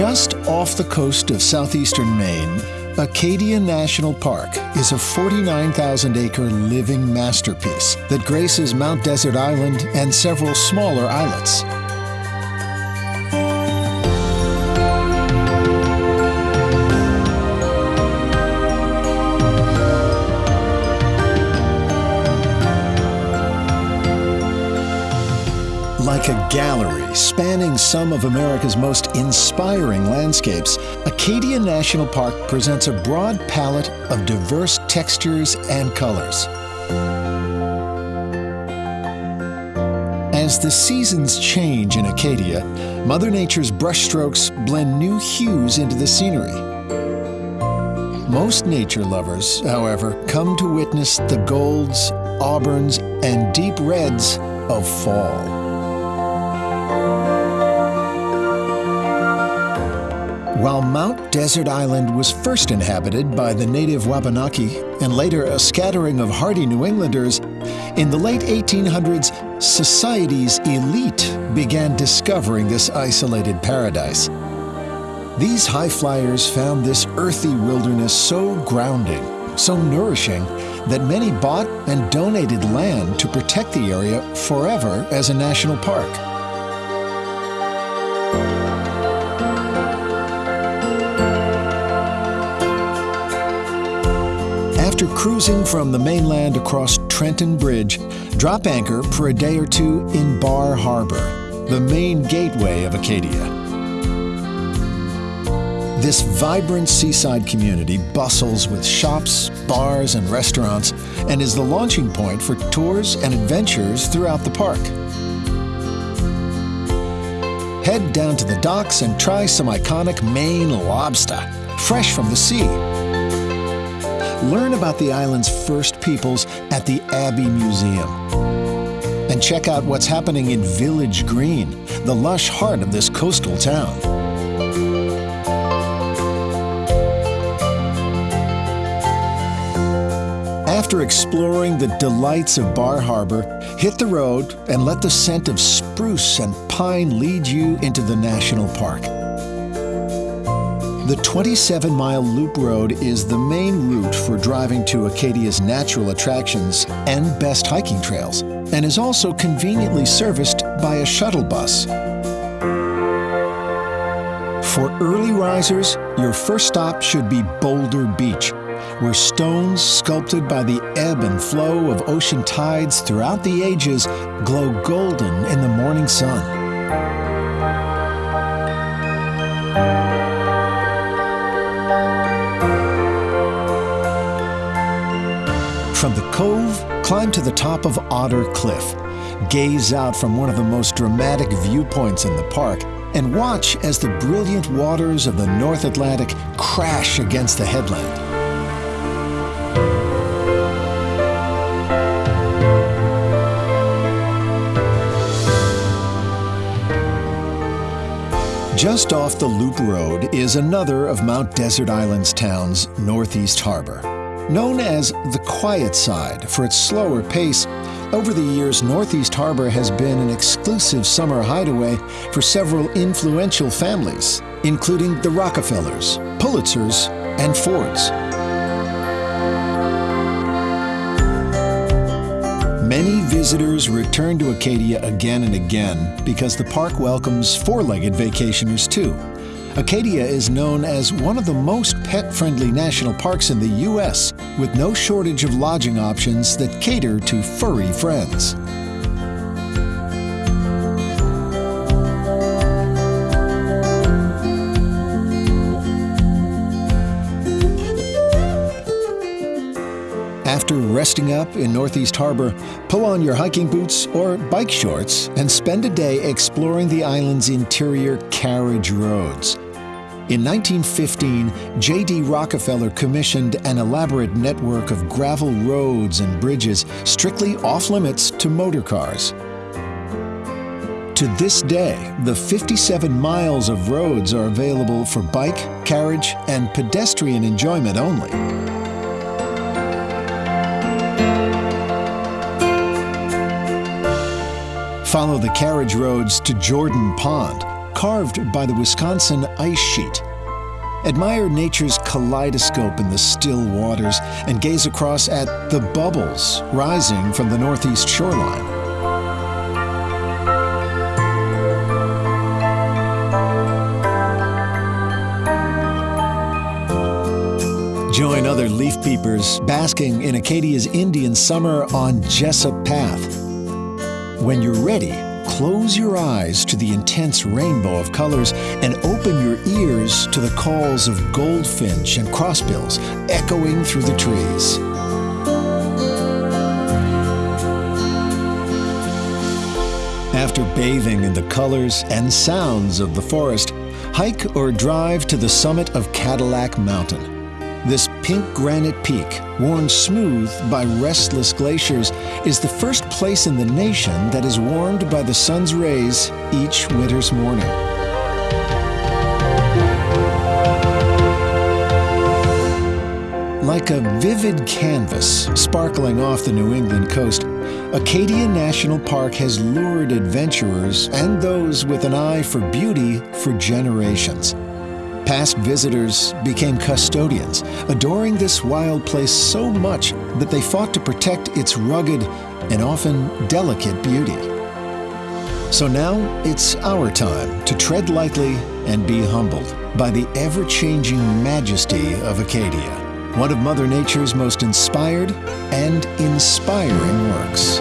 Just off the coast of southeastern Maine, Acadia National Park is a 49,000 acre living masterpiece that graces Mount Desert Island and several smaller islets. Like a gallery spanning some of America's most inspiring landscapes, Acadia National Park presents a broad palette of diverse textures and colors. As the seasons change in Acadia, Mother Nature's brushstrokes blend new hues into the scenery. Most nature lovers, however, come to witness the golds, auburns, and deep reds of fall. While Mount Desert Island was first inhabited by the native Wabanaki and later a scattering of hardy New Englanders, in the late 1800s, society's elite began discovering this isolated paradise. These high flyers found this earthy wilderness so grounding, so nourishing, that many bought and donated land to protect the area forever as a national park. After cruising from the mainland across Trenton Bridge, drop anchor for a day or two in Bar Harbor, the main gateway of Acadia. This vibrant seaside community bustles with shops, bars, and restaurants and is the launching point for tours and adventures throughout the park. Head down to the docks and try some iconic Maine lobster, fresh from the sea. Learn about the island's first peoples at the Abbe Museum. And check out what's happening in Village Green, the lush heart of this coastal town. After exploring the delights of Bar Harbor, hit the road and let the scent of spruce and pine lead you into the national park. The 27 mile loop road is the main route for driving to Acadia's natural attractions and best hiking trails, and is also conveniently serviced by a shuttle bus. For early risers, your first stop should be Boulder Beach, where stones sculpted by the ebb and flow of ocean tides throughout the ages glow golden in the morning sun. From the cove, climb to the top of Otter Cliff. Gaze out from one of the most dramatic viewpoints in the park and watch as the brilliant waters of the North Atlantic crash against the headland. Just off the Loop Road is another of Mount Desert Island's towns, Northeast Harbor. Known as the quiet side for its slower pace, over the years, Northeast Harbor has been an exclusive summer hideaway for several influential families, including the Rockefellers, Pulitzers, and Fords. Many visitors return to Acadia again and again because the park welcomes four-legged vacationers too. Acadia is known as one of the most pet-friendly national parks in the U.S., with no shortage of lodging options that cater to furry friends. Resting up in Northeast Harbor, pull on your hiking boots or bike shorts and spend a day exploring the island's interior carriage roads. In 1915, J.D. Rockefeller commissioned an elaborate network of gravel roads and bridges strictly off limits to motor cars. To this day, the 57 miles of roads are available for bike, carriage, and pedestrian enjoyment only. Follow the carriage roads to Jordan Pond, carved by the Wisconsin ice sheet. Admire nature's kaleidoscope in the still waters and gaze across at the bubbles rising from the northeast shoreline. Join other leaf peepers basking in Acadia's Indian summer on Jessup Path. When you're ready, close your eyes to the intense rainbow of colors and open your ears to the calls of goldfinch and crossbills echoing through the trees. After bathing in the colors and sounds of the forest, hike or drive to the summit of Cadillac Mountain. This pink granite peak, worn smooth by restless glaciers, is the first place in the nation that is warmed by the sun's rays each winter's morning. Like a vivid canvas sparkling off the New England coast, Acadia National Park has lured adventurers and those with an eye for beauty for generations. Past visitors became custodians, adoring this wild place so much that they fought to protect its rugged and often delicate beauty. So now it's our time to tread lightly and be humbled by the ever changing majesty of Acadia, one of Mother Nature's most inspired and inspiring works.